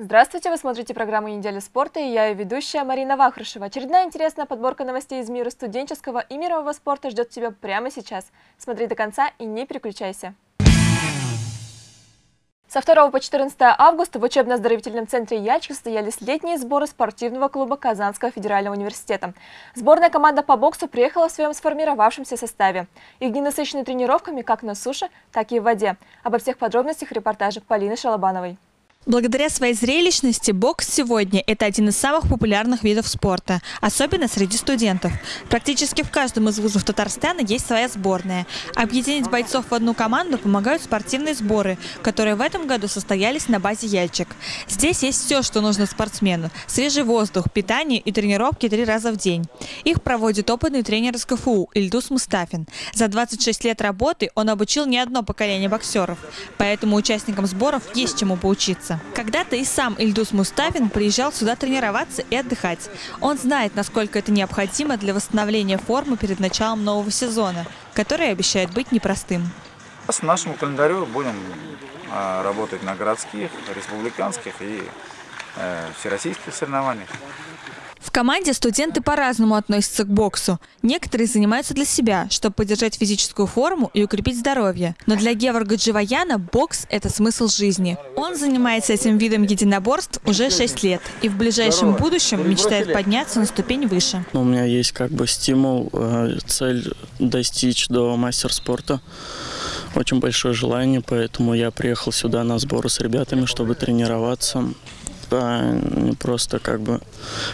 Здравствуйте, вы смотрите программу «Неделя спорта» и я ее ведущая Марина Вахрушева. Очередная интересная подборка новостей из мира студенческого и мирового спорта ждет тебя прямо сейчас. Смотри до конца и не переключайся. Со 2 по 14 августа в учебно-оздоровительном центре «Ячка» состоялись летние сборы спортивного клуба Казанского федерального университета. Сборная команда по боксу приехала в своем сформировавшемся составе. Их дни насыщены тренировками как на суше, так и в воде. Обо всех подробностях репортажа Полины Шалабановой. Благодаря своей зрелищности бокс сегодня – это один из самых популярных видов спорта, особенно среди студентов. Практически в каждом из вузов Татарстана есть своя сборная. Объединить бойцов в одну команду помогают спортивные сборы, которые в этом году состоялись на базе «Яльчик». Здесь есть все, что нужно спортсмену – свежий воздух, питание и тренировки три раза в день. Их проводит опытный тренер из КФУ Ильдус Мустафин. За 26 лет работы он обучил не одно поколение боксеров, поэтому участникам сборов есть чему поучиться. Когда-то и сам Ильдус Мустафин приезжал сюда тренироваться и отдыхать. Он знает, насколько это необходимо для восстановления формы перед началом нового сезона, который обещает быть непростым. По нашему календарю будем а, работать на городских, республиканских и э, всероссийских соревнованиях. В команде студенты по-разному относятся к боксу. Некоторые занимаются для себя, чтобы поддержать физическую форму и укрепить здоровье. Но для Геворга Дживаяна бокс – это смысл жизни. Он занимается этим видом единоборств уже 6 лет и в ближайшем будущем мечтает подняться на ступень выше. У меня есть как бы стимул, э, цель достичь до мастер спорта. Очень большое желание, поэтому я приехал сюда на сборы с ребятами, чтобы тренироваться а не просто как бы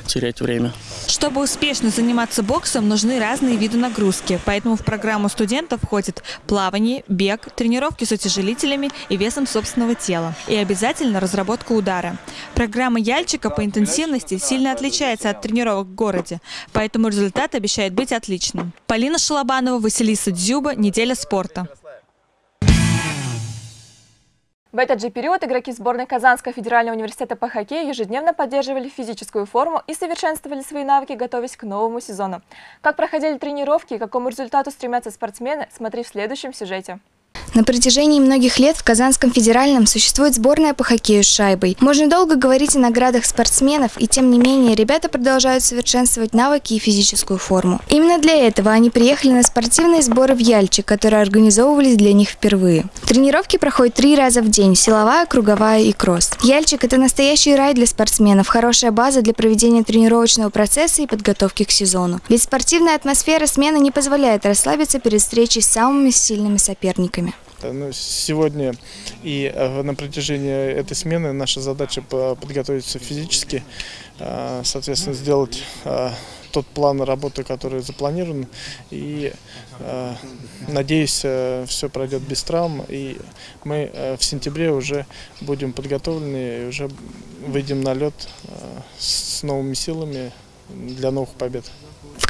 терять время. Чтобы успешно заниматься боксом, нужны разные виды нагрузки. Поэтому в программу студентов входит плавание, бег, тренировки с утяжелителями и весом собственного тела. И обязательно разработка удара. Программа Яльчика по интенсивности сильно отличается от тренировок в городе, поэтому результат обещает быть отличным. Полина Шалабанова, Василиса Дзюба, «Неделя спорта». В этот же период игроки сборной Казанского федерального университета по хоккею ежедневно поддерживали физическую форму и совершенствовали свои навыки, готовясь к новому сезону. Как проходили тренировки и к какому результату стремятся спортсмены, смотри в следующем сюжете. На протяжении многих лет в Казанском федеральном существует сборная по хоккею с шайбой. Можно долго говорить о наградах спортсменов, и тем не менее ребята продолжают совершенствовать навыки и физическую форму. Именно для этого они приехали на спортивные сборы в Яльчик, которые организовывались для них впервые. Тренировки проходят три раза в день – силовая, круговая и кросс. Яльчик – это настоящий рай для спортсменов, хорошая база для проведения тренировочного процесса и подготовки к сезону. Ведь спортивная атмосфера смены не позволяет расслабиться перед встречей с самыми сильными соперниками. Ну, сегодня и э, на протяжении этой смены наша задача подготовиться физически, э, соответственно, сделать э, тот план работы, который запланирован. И надеюсь, все пройдет без травм. И мы в сентябре уже будем подготовлены и уже выйдем на лед с новыми силами для новых побед.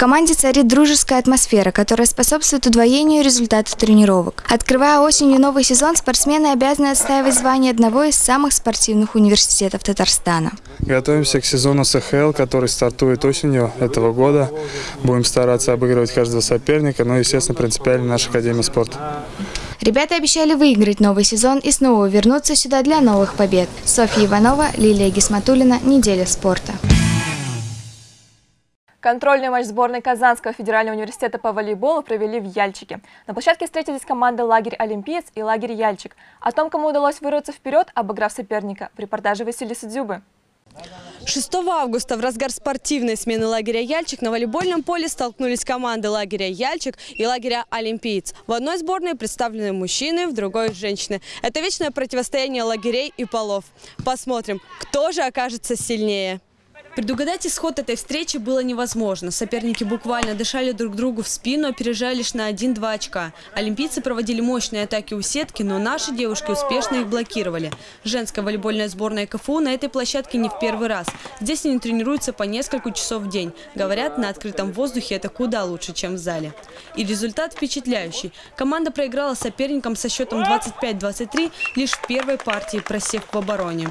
Команде царит дружеская атмосфера, которая способствует удвоению результатов тренировок. Открывая осенью новый сезон, спортсмены обязаны отстаивать звание одного из самых спортивных университетов Татарстана. Готовимся к сезону СХЛ, который стартует осенью этого года. Будем стараться обыгрывать каждого соперника, но, естественно, принципиально наша Академия спорта. Ребята обещали выиграть новый сезон и снова вернуться сюда для новых побед. Софья Иванова, Лилия Гисматулина, «Неделя спорта». Контрольный матч сборной Казанского федерального университета по волейболу провели в Яльчике. На площадке встретились команды «Лагерь Олимпиец» и «Лагерь Яльчик». О том, кому удалось вырваться вперед, обыграв соперника, в репортаже Василисы Дзюбы. 6 августа в разгар спортивной смены лагеря «Яльчик» на волейбольном поле столкнулись команды лагеря «Яльчик» и лагеря «Олимпиец». В одной сборной представлены мужчины, в другой – женщины. Это вечное противостояние лагерей и полов. Посмотрим, кто же окажется сильнее. Предугадать исход этой встречи было невозможно. Соперники буквально дышали друг другу в спину, опережая лишь на 1-2 очка. Олимпийцы проводили мощные атаки у сетки, но наши девушки успешно их блокировали. Женская волейбольная сборная КФУ на этой площадке не в первый раз. Здесь они тренируются по несколько часов в день. Говорят, на открытом воздухе это куда лучше, чем в зале. И результат впечатляющий. Команда проиграла соперникам со счетом 25-23 лишь в первой партии, просев в обороне.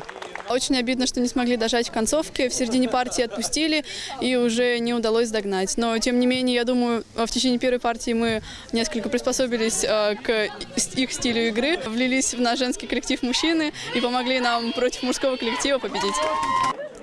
Очень обидно, что не смогли дожать в концовке. В середине партии отпустили и уже не удалось догнать. Но, тем не менее, я думаю, в течение первой партии мы несколько приспособились э, к их стилю игры, влились в наш женский коллектив мужчины и помогли нам против мужского коллектива победить.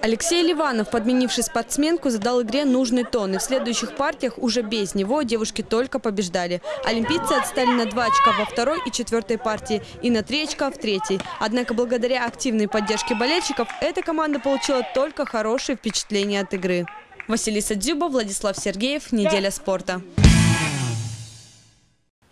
Алексей Ливанов, подменивший спортсменку, задал игре нужный тон. И в следующих партиях уже без него девушки только побеждали. Олимпийцы отстали на два очка во второй и четвертой партии и на три очка в третьей. Однако благодаря активной поддержке болельщиков эта команда получила только хорошие впечатления от игры. Василиса Дзюба, Владислав Сергеев. Неделя спорта.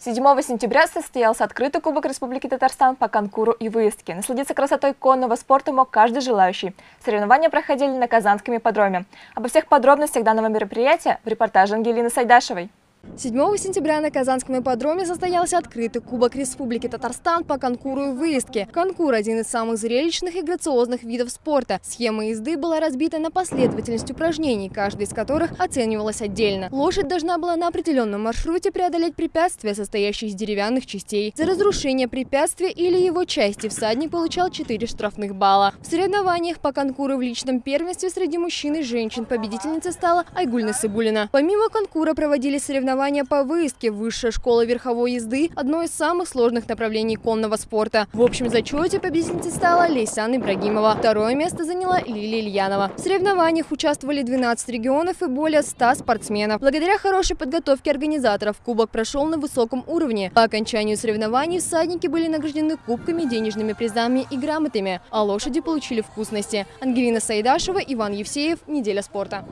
7 сентября состоялся открытый Кубок Республики Татарстан по конкуру и выездке. Насладиться красотой конного спорта мог каждый желающий. Соревнования проходили на Казанском ипподроме. Обо всех подробностях данного мероприятия в репортаже Ангелины Сайдашевой. 7 сентября на Казанском ипподроме состоялся открытый Кубок Республики Татарстан по конкуру и выездке. Конкур – один из самых зрелищных и грациозных видов спорта. Схема езды была разбита на последовательность упражнений, каждый из которых оценивалась отдельно. Лошадь должна была на определенном маршруте преодолеть препятствия, состоящие из деревянных частей. За разрушение препятствия или его части всадник получал 4 штрафных балла. В соревнованиях по конкуру в личном первенстве среди мужчин и женщин победительницей стала Айгуль Сыбулина. Помимо конкура проводили соревнования соревнования по выездке. Высшая школа верховой езды – одно из самых сложных направлений конного спорта. В общем зачете победительницей стала Лейсан Ибрагимова. Второе место заняла Лилия Ильянова. В соревнованиях участвовали 12 регионов и более 100 спортсменов. Благодаря хорошей подготовке организаторов кубок прошел на высоком уровне. По окончанию соревнований всадники были награждены кубками, денежными призами и грамотами, а лошади получили вкусности. Ангелина Саидашева, Иван Евсеев. Неделя спорта.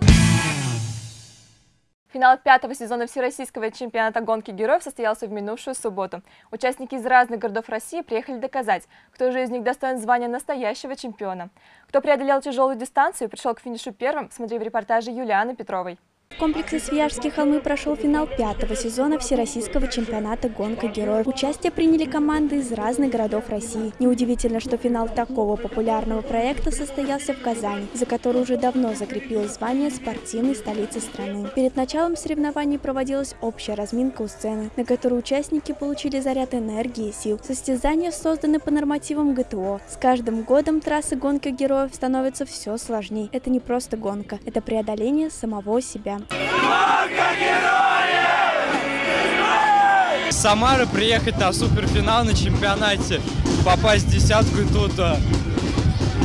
Финал пятого сезона Всероссийского чемпионата гонки героев состоялся в минувшую субботу. Участники из разных городов России приехали доказать, кто же из них достоин звания настоящего чемпиона. Кто преодолел тяжелую дистанцию и пришел к финишу первым, смотри в репортаже Юлианы Петровой. В комплексе Свияжские холмы прошел финал пятого сезона Всероссийского чемпионата «Гонка героев». Участие приняли команды из разных городов России. Неудивительно, что финал такого популярного проекта состоялся в Казани, за который уже давно закрепилось звание спортивной столицы страны. Перед началом соревнований проводилась общая разминка у сцены, на которой участники получили заряд энергии и сил. Состязания созданы по нормативам ГТО. С каждым годом трассы гонки героев становятся все сложнее. Это не просто гонка, это преодоление самого себя. С Самары приехать на суперфинал на чемпионате, попасть в десятку тут э,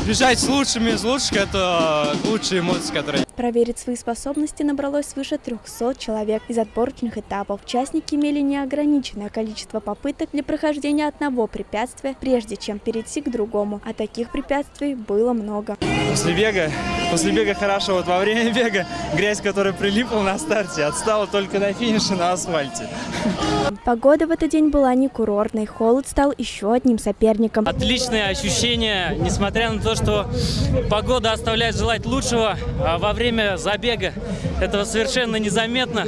бежать с лучшими из лучших – это лучшие эмоции, которые Проверить свои способности набралось свыше 300 человек из отборочных этапов. Участники имели неограниченное количество попыток для прохождения одного препятствия, прежде чем перейти к другому. А таких препятствий было много. После бега, после бега хорошо. Вот во время бега грязь, которая прилипла на старте, отстала только на финише на асфальте. Погода в этот день была не курортной. Холод стал еще одним соперником. Отличное ощущение, несмотря на то, что погода оставляет желать лучшего. А во время забега этого совершенно незаметно.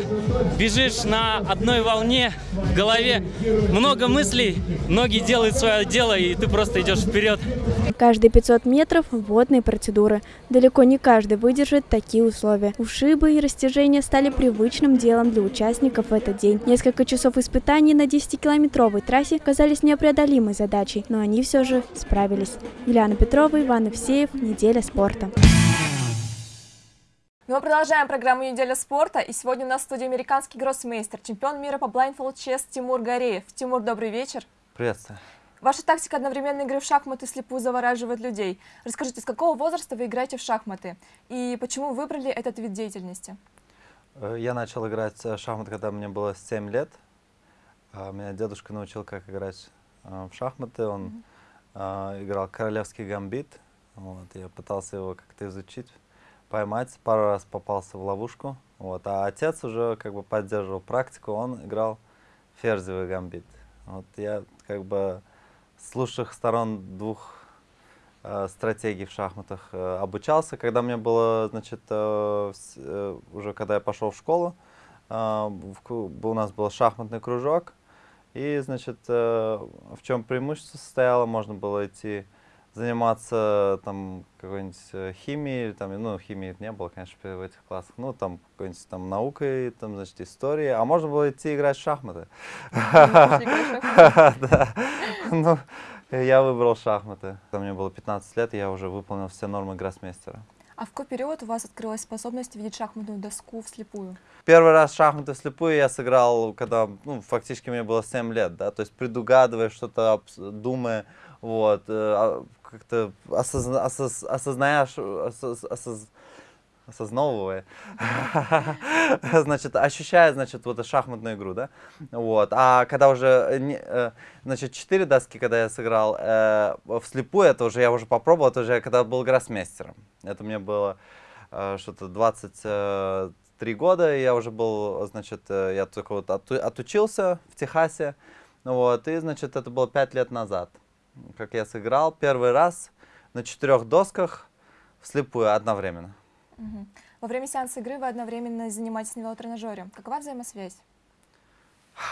Бежишь на одной волне, в голове много мыслей, ноги делают свое дело, и ты просто идешь вперед. Каждые 500 метров – водные процедуры. Далеко не каждый выдержит такие условия. Ушибы и растяжения стали привычным делом для участников в этот день. Несколько часов испытаний на 10-километровой трассе казались непреодолимой задачей, но они все же справились. Юлиана Петрова, Иван Евсеев. Неделя спорта. Ну, мы продолжаем программу «Неделя спорта». И сегодня у нас в студии американский гроссмейстер, чемпион мира по blindfold chess Тимур Гареев. Тимур, добрый вечер. Приветствую. Ваша тактика одновременной игры в шахматы слепую завораживает людей. Расскажите, с какого возраста вы играете в шахматы? И почему выбрали этот вид деятельности? Э, я начал играть в шахматы, когда мне было 7 лет. А, меня дедушка научил, как играть э, в шахматы. Он mm -hmm. Играл королевский гамбит. Вот, я пытался его как-то изучить поймать, пару раз попался в ловушку. Вот. А отец уже как бы поддерживал практику, он играл ферзевый гамбит. Вот я как бы с лучших сторон двух э, стратегий в шахматах э, обучался. Когда мне было, значит, э, э, уже когда я пошел в школу, э, в, у нас был шахматный кружок. И, значит, э, в чем преимущество состояло, можно было идти заниматься там какой-нибудь э, химией, там, ну, химии не было, конечно, в этих классах, ну, там, какой-нибудь там наукой, там, значит, историей, а можно было идти играть в шахматы. Ну, Я выбрал шахматы. Мне было 15 лет, я уже выполнил все нормы гроссмейстера. А в какой период у вас открылась способность видеть шахматную доску вслепую? Первый раз шахматы вслепую я сыграл, когда, ну, фактически мне было 7 лет, да, то есть предугадывая что-то, думая, вот, э, а, как-то осозна, осоз, осознаешь, осоз, осоз, значит, ощущая, значит, вот эту шахматную игру, да, вот, а когда уже, э, значит, четыре доски, когда я сыграл э, вслепую, это уже, я уже попробовал, это уже когда был гроссмейстером, это мне было э, что-то 23 года, и я уже был, значит, э, я только вот оту отучился в Техасе, вот, и, значит, это было пять лет назад, как я сыграл первый раз на четырех досках вслепую одновременно. Угу. Во время сеанса игры вы одновременно занимаетесь на велотренажере. Какова взаимосвязь?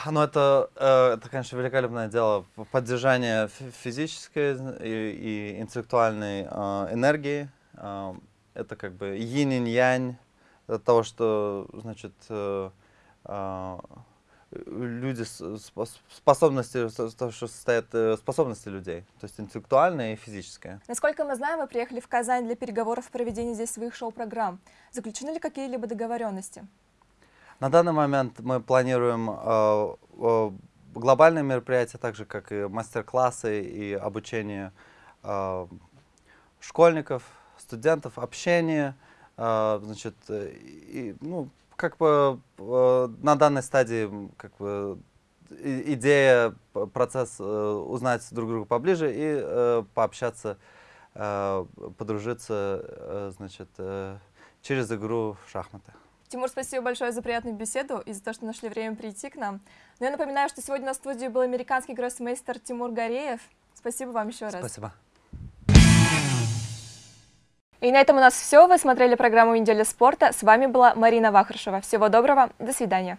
Ну, это, э, это, конечно, великолепное дело. Поддержание физической и, и интеллектуальной э, энергии. Э, это как бы yin и янь того, что, значит, люди способности, то, что состоят э, способности людей, то есть интеллектуальная и физическая. Насколько мы знаем, вы приехали в Казань для переговоров о проведении здесь своих шоу-программ. Заключены ли какие-либо договоренности? На данный момент мы планируем э, э, глобальные мероприятия, так же как и мастер-классы и обучение э, школьников, студентов, общение, э, значит, и, ну, как бы э, на данной стадии как бы идея, процесс э, узнать друг друга поближе и э, пообщаться, подружиться, значит, через игру в шахматы. Тимур, спасибо большое за приятную беседу и за то, что нашли время прийти к нам. Но я напоминаю, что сегодня на студии был американский гроссмейстер Тимур Гореев. Спасибо вам еще раз. Спасибо. И на этом у нас все. Вы смотрели программу «Неделя спорта». С вами была Марина Вахрушева. Всего доброго. До свидания.